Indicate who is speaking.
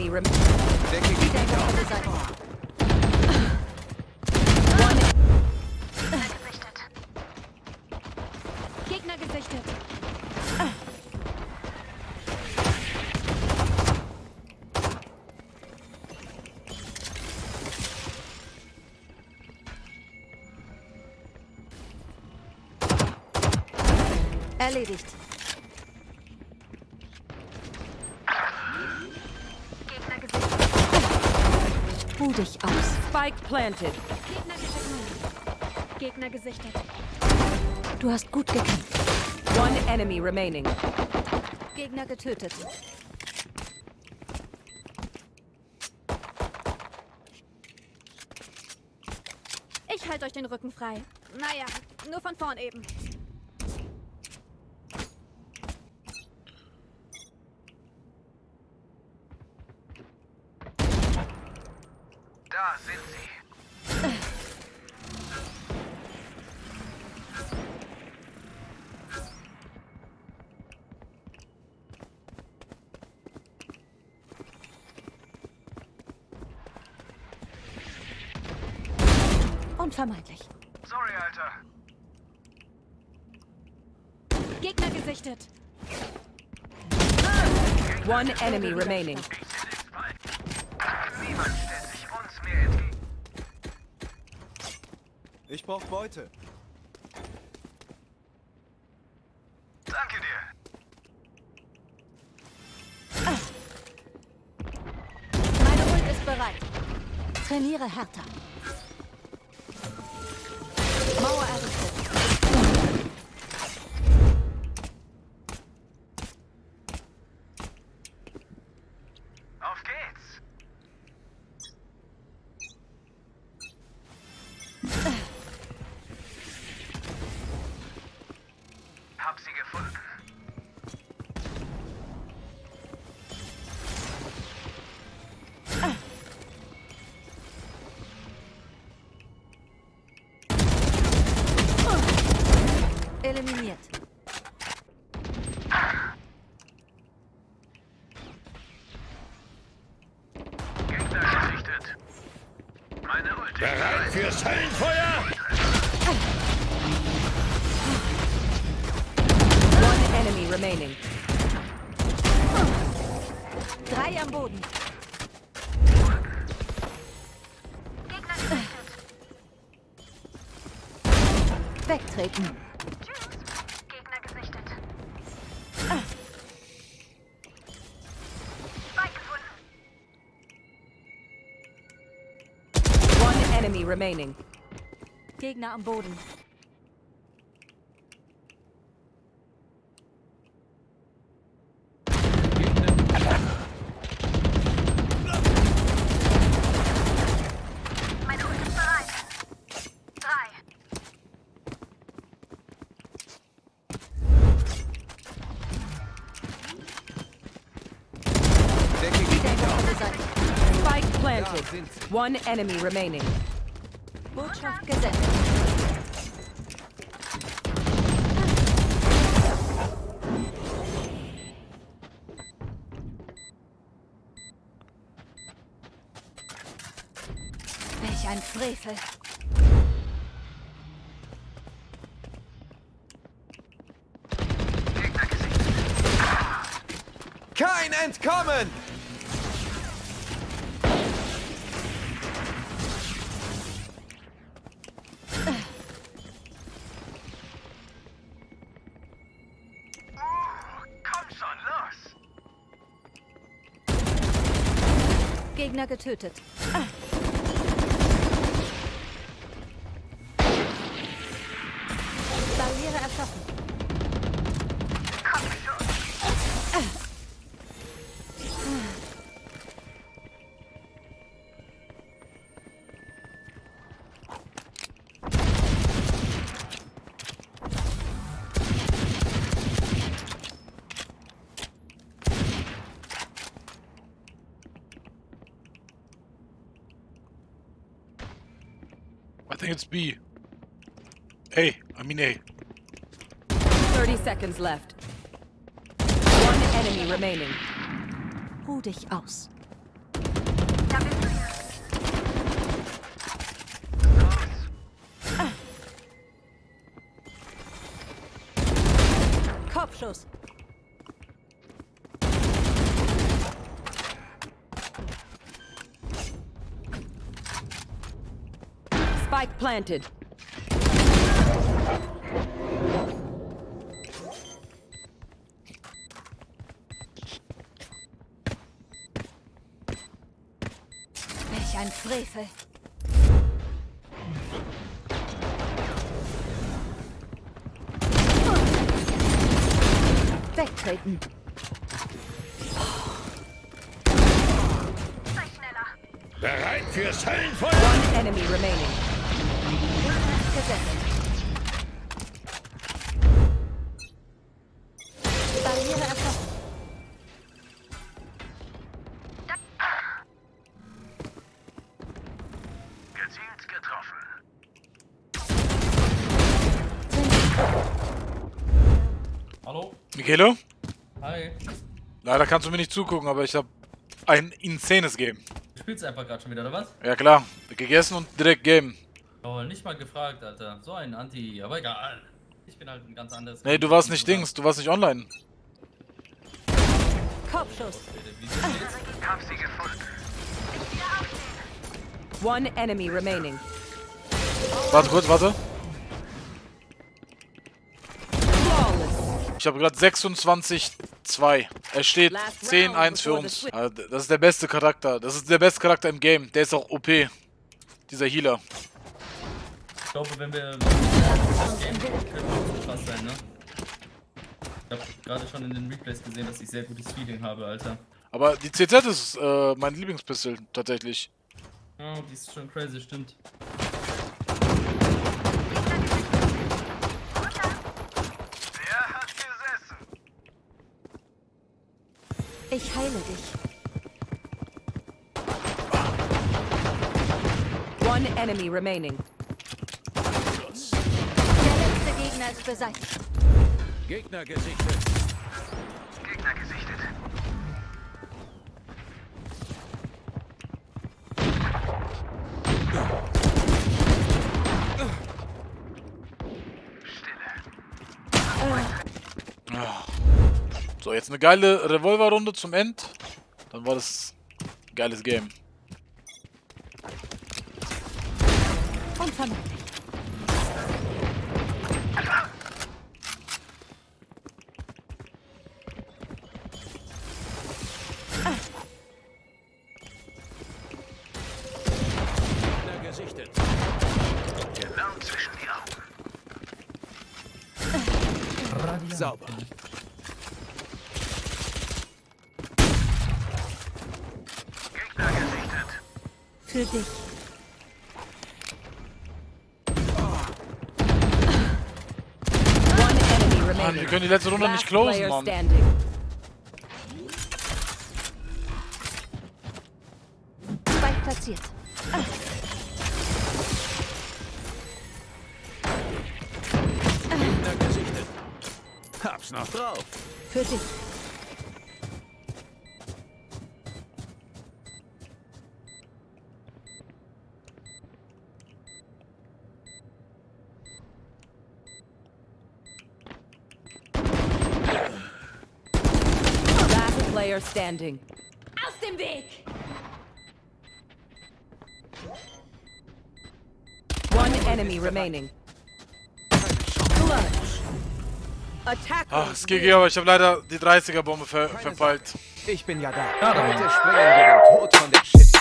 Speaker 1: enemy.
Speaker 2: Gegner gesichtet. Erledigt. Ruh dich aus.
Speaker 1: spike planted.
Speaker 2: Gegner gesichtet. Gegner gesichtet. Du hast gut gekämpft.
Speaker 1: One enemy remaining.
Speaker 2: Gegner getötet. Ich halte euch den Rücken frei. Naja, nur von vorn eben. Unvermeidlich.
Speaker 3: Sorry, Alter.
Speaker 2: Gegner gesichtet.
Speaker 1: One enemy remaining.
Speaker 3: Niemand stellt sich uns mehr entgegen.
Speaker 4: Ich brauch Beute.
Speaker 3: Danke dir.
Speaker 2: Meine Ult ist bereit. Trainiere härter. Eliminiert.
Speaker 3: Gegner gesichtet. Meine Ulti.
Speaker 5: Bereit fürs Höllenfeuer?
Speaker 1: One enemy remaining.
Speaker 2: Drei am Boden. Wegtreten.
Speaker 1: enemy remaining.
Speaker 2: Gegner am Boden.
Speaker 1: One enemy remaining.
Speaker 2: Botschaft gesendet. Welch ein Frevel.
Speaker 4: Kein Entkommen!
Speaker 2: Gegner getötet. Barriere
Speaker 6: I think it's B. A. I mean A.
Speaker 1: 30 seconds left. One enemy remaining.
Speaker 2: Ruh dich aus. Kopfschuss.
Speaker 1: Spike planted.
Speaker 2: Welch ein Frevel. Wegtreten.
Speaker 5: Bereit fürs Höllenfeuer?
Speaker 1: One enemy remaining.
Speaker 2: Gesetzt. Barriere erfasst.
Speaker 3: Gezielt getroffen.
Speaker 7: Hallo?
Speaker 6: Michele?
Speaker 7: Hi.
Speaker 6: Leider kannst du mir nicht zugucken, aber ich habe ein insanes Game.
Speaker 7: Du spielst einfach gerade schon wieder, oder was?
Speaker 6: Ja klar, gegessen und direkt Game.
Speaker 7: Oh, nicht mal gefragt, Alter. So ein Anti, aber egal. Ich bin halt ein ganz anderes.
Speaker 6: Nee, du warst nicht Dings, du warst nicht online.
Speaker 2: Kopfschuss.
Speaker 1: One enemy remaining.
Speaker 6: Warte kurz, warte. Ich habe gerade 26-2. Es steht 10-1 für uns. Also, Das ist der beste Charakter. Das ist der beste Charakter im Game. Der ist auch OP. Dieser Healer.
Speaker 7: Ich glaube, wenn wir das Game könnte es so krass sein, ne? Ich habe gerade schon in den Replays gesehen, dass ich sehr gutes Feeling habe, Alter.
Speaker 6: Aber die CZ ist äh, mein Lieblingspistol, tatsächlich.
Speaker 7: Oh, die ist schon crazy, stimmt.
Speaker 3: Der hat gesessen.
Speaker 2: Ich heile dich.
Speaker 1: One enemy remaining.
Speaker 2: Der ist beseitigt.
Speaker 4: Gegner gesichtet.
Speaker 3: Gegner gesichtet.
Speaker 6: So, jetzt eine geile Revolverrunde zum End. Dann war das ein geiles Game.
Speaker 2: Unvermeidlich.
Speaker 4: Sauber.
Speaker 3: Gegner gesichtet.
Speaker 2: Für dich.
Speaker 1: One enemy
Speaker 6: Mann,
Speaker 1: remaining.
Speaker 6: wir können die letzte Runde nicht closen, Mann.
Speaker 4: Hab's noch drauf.
Speaker 2: Für dich.
Speaker 1: Last player standing.
Speaker 2: Aus dem Weg!
Speaker 1: One enemy remaining.
Speaker 6: Ach, es GG, aber ich habe leider die 30er-Bombe ver verpeilt.
Speaker 4: Ich bin ja da. Heute springen wir den Tod von der Shit.